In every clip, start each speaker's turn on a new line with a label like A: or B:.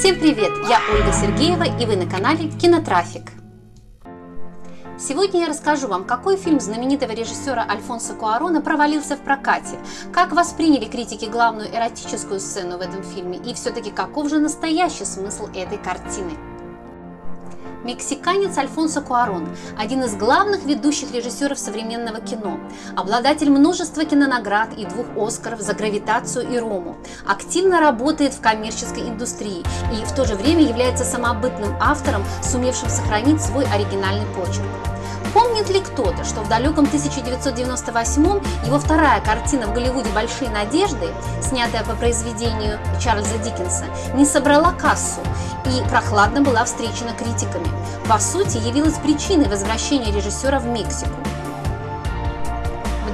A: Всем привет! Я Ольга Сергеева и вы на канале Кинотрафик. Сегодня я расскажу вам, какой фильм знаменитого режиссера Альфонсо Куарона провалился в прокате, как восприняли критики главную эротическую сцену в этом фильме и все-таки каков же настоящий смысл этой картины. Мексиканец Альфонсо Куарон – один из главных ведущих режиссеров современного кино, обладатель множества кинонаград и двух Оскаров за «Гравитацию» и «Рому», активно работает в коммерческой индустрии и в то же время является самобытным автором, сумевшим сохранить свой оригинальный почерк. Помнит ли кто-то, что в далеком 1998 его вторая картина в Голливуде «Большие надежды», снятая по произведению Чарльза Диккенса, не собрала кассу и прохладно была встречена критиками. По сути, явилась причиной возвращения режиссера в Мексику.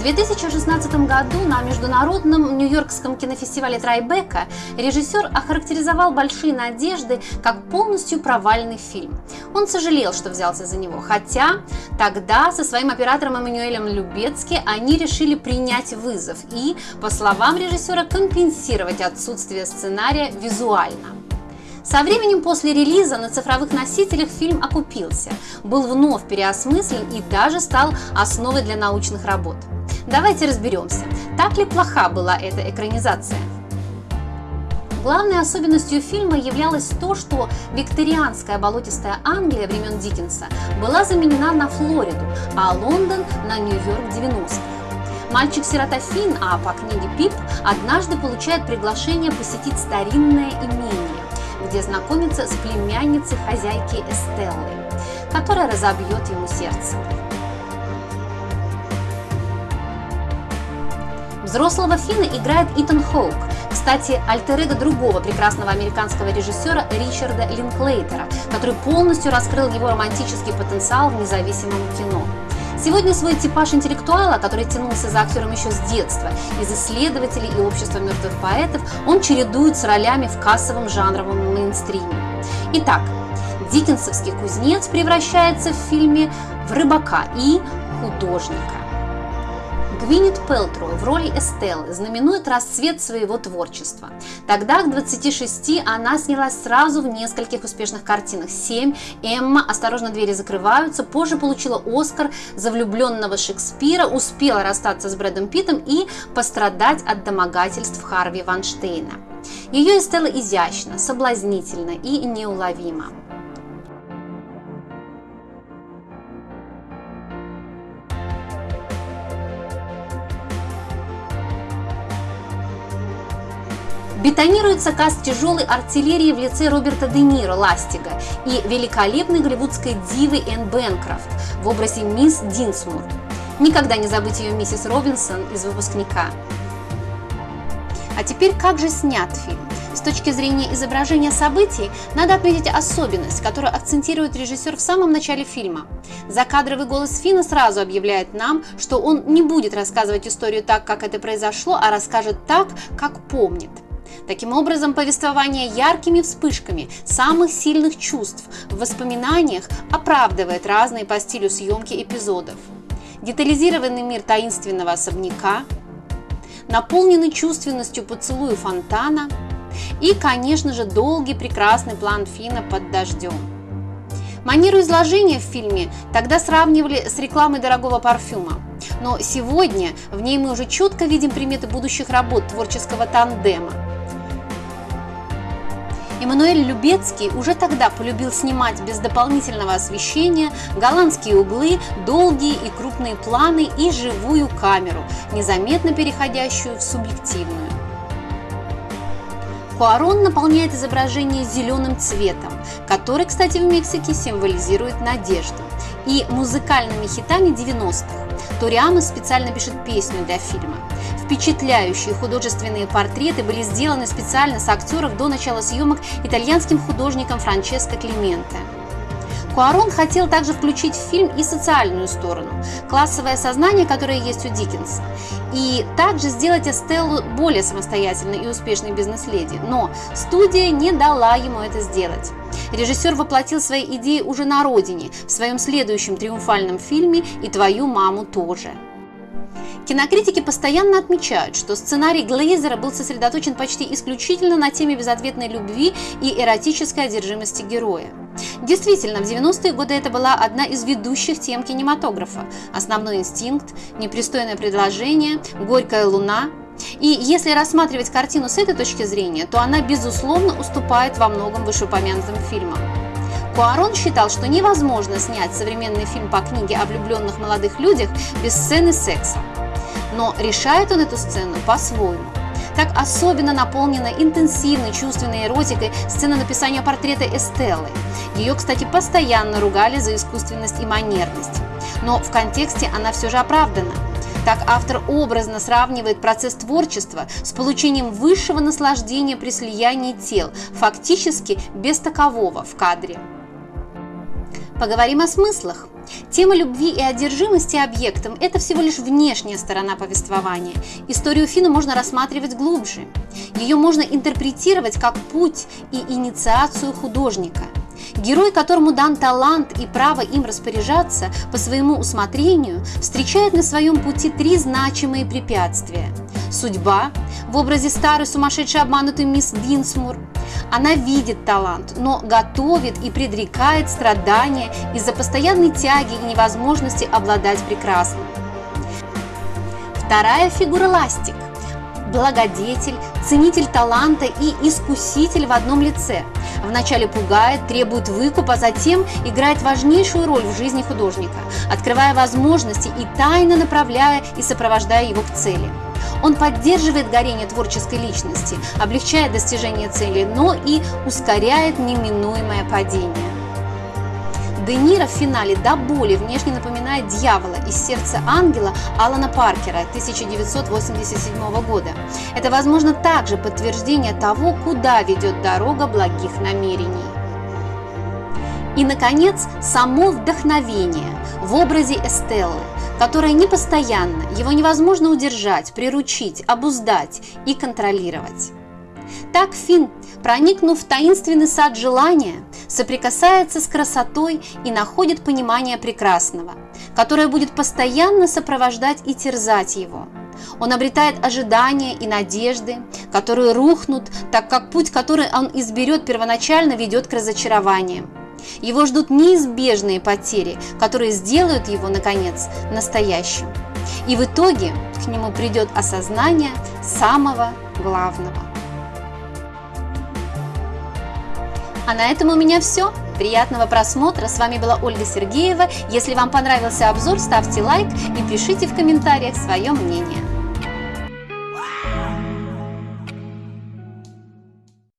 A: В 2016 году на международном нью-йоркском кинофестивале Трайбека режиссер охарактеризовал «Большие надежды» как полностью провальный фильм. Он сожалел, что взялся за него, хотя тогда со своим оператором Эммануэлем Любецки они решили принять вызов и, по словам режиссера, компенсировать отсутствие сценария визуально. Со временем после релиза на цифровых носителях фильм окупился, был вновь переосмыслен и даже стал основой для научных работ. Давайте разберемся, так ли плоха была эта экранизация. Главной особенностью фильма являлось то, что викторианская болотистая Англия времен Диккенса была заменена на Флориду, а Лондон на Нью-Йорк 90-х. Мальчик-сирота Финн, а по книге Пип, однажды получает приглашение посетить старинное имение, где знакомится с племянницей хозяйки Эстеллы, которая разобьет ему сердце. Взрослого Фина играет Итан Хоук, кстати, альтер другого прекрасного американского режиссера Ричарда Линклейтера, который полностью раскрыл его романтический потенциал в независимом кино. Сегодня свой типаж интеллектуала, который тянулся за актером еще с детства, из исследователей и общества мертвых поэтов, он чередует с ролями в кассовом жанровом мейнстриме. Итак, Диккенсовский кузнец превращается в фильме в рыбака и художника. Гвинет Пелтроу в роли Эстеллы знаменует расцвет своего творчества. Тогда, к 26, она снялась сразу в нескольких успешных картинах. «Семь», «Эмма», «Осторожно, двери закрываются», позже получила Оскар за влюбленного Шекспира, успела расстаться с Брэдом Питтом и пострадать от домогательств Харви Ванштейна. Ее Эстелла изящна, соблазнительна и неуловима. Бетонируется каст тяжелой артиллерии в лице Роберта Де Ниро Ластига и великолепной голливудской дивы Энн Бэнкрофт в образе мисс Динсмур. Никогда не забыть ее миссис Робинсон из выпускника. А теперь как же снят фильм? С точки зрения изображения событий, надо отметить особенность, которую акцентирует режиссер в самом начале фильма. Закадровый голос Фина сразу объявляет нам, что он не будет рассказывать историю так, как это произошло, а расскажет так, как помнит. Таким образом, повествование яркими вспышками самых сильных чувств в воспоминаниях оправдывает разные по стилю съемки эпизодов. Детализированный мир таинственного особняка, наполненный чувственностью поцелуя фонтана и, конечно же, долгий прекрасный план Фина под дождем. Манеру изложения в фильме тогда сравнивали с рекламой дорогого парфюма. Но сегодня в ней мы уже четко видим приметы будущих работ творческого тандема – Эммануэль Любецкий уже тогда полюбил снимать без дополнительного освещения голландские углы, долгие и крупные планы и живую камеру, незаметно переходящую в субъективную. Куарон наполняет изображение зеленым цветом, который, кстати, в Мексике символизирует надежду, и музыкальными хитами 90-х. Ториама специально пишет песню для фильма. Впечатляющие художественные портреты были сделаны специально с актеров до начала съемок итальянским художником Франческо Клименте. Куарон хотел также включить в фильм и социальную сторону, классовое сознание, которое есть у Диккенса, и также сделать Эстеллу более самостоятельной и успешной бизнес-леди, но студия не дала ему это сделать. Режиссер воплотил свои идеи уже на родине, в своем следующем триумфальном фильме «И твою маму тоже». Кинокритики постоянно отмечают, что сценарий Глейзера был сосредоточен почти исключительно на теме безответной любви и эротической одержимости героя. Действительно, в 90-е годы это была одна из ведущих тем кинематографа. Основной инстинкт, непристойное предложение, горькая луна. И если рассматривать картину с этой точки зрения, то она, безусловно, уступает во многом вышеупомянутым фильмам. Куарон считал, что невозможно снять современный фильм по книге о влюбленных молодых людях без сцены секса. Но решает он эту сцену по-своему. Так особенно наполнена интенсивной чувственной эротикой сцена написания портрета Эстеллы. Ее, кстати, постоянно ругали за искусственность и манерность. Но в контексте она все же оправдана. Так автор образно сравнивает процесс творчества с получением высшего наслаждения при слиянии тел, фактически без такового в кадре. Поговорим о смыслах. Тема любви и одержимости объектом – это всего лишь внешняя сторона повествования. Историю Фина можно рассматривать глубже. Ее можно интерпретировать как путь и инициацию художника. Герой, которому дан талант и право им распоряжаться по своему усмотрению, встречает на своем пути три значимые препятствия. Судьба в образе старой сумасшедшей обманутой мисс Динсмур – она видит талант, но готовит и предрекает страдания из-за постоянной тяги и невозможности обладать прекрасным. Вторая фигура – ластик. Благодетель, ценитель таланта и искуситель в одном лице. Вначале пугает, требует выкупа, затем играет важнейшую роль в жизни художника, открывая возможности и тайно направляя и сопровождая его к цели. Он поддерживает горение творческой личности, облегчает достижение цели, но и ускоряет неминуемое падение. Де Ниро в финале до боли внешне напоминает дьявола из сердца ангела Алана Паркера 1987 года. Это, возможно, также подтверждение того, куда ведет дорога благих намерений. И, наконец, само вдохновение в образе Эстеллы – которое непостоянно, его невозможно удержать, приручить, обуздать и контролировать. Так Финн, проникнув в таинственный сад желания, соприкасается с красотой и находит понимание прекрасного, которое будет постоянно сопровождать и терзать его. Он обретает ожидания и надежды, которые рухнут, так как путь, который он изберет первоначально, ведет к разочарованиям. Его ждут неизбежные потери, которые сделают его, наконец, настоящим. И в итоге к нему придет осознание самого главного. А на этом у меня все. Приятного просмотра. С вами была Ольга Сергеева. Если вам понравился обзор, ставьте лайк и пишите в комментариях свое мнение.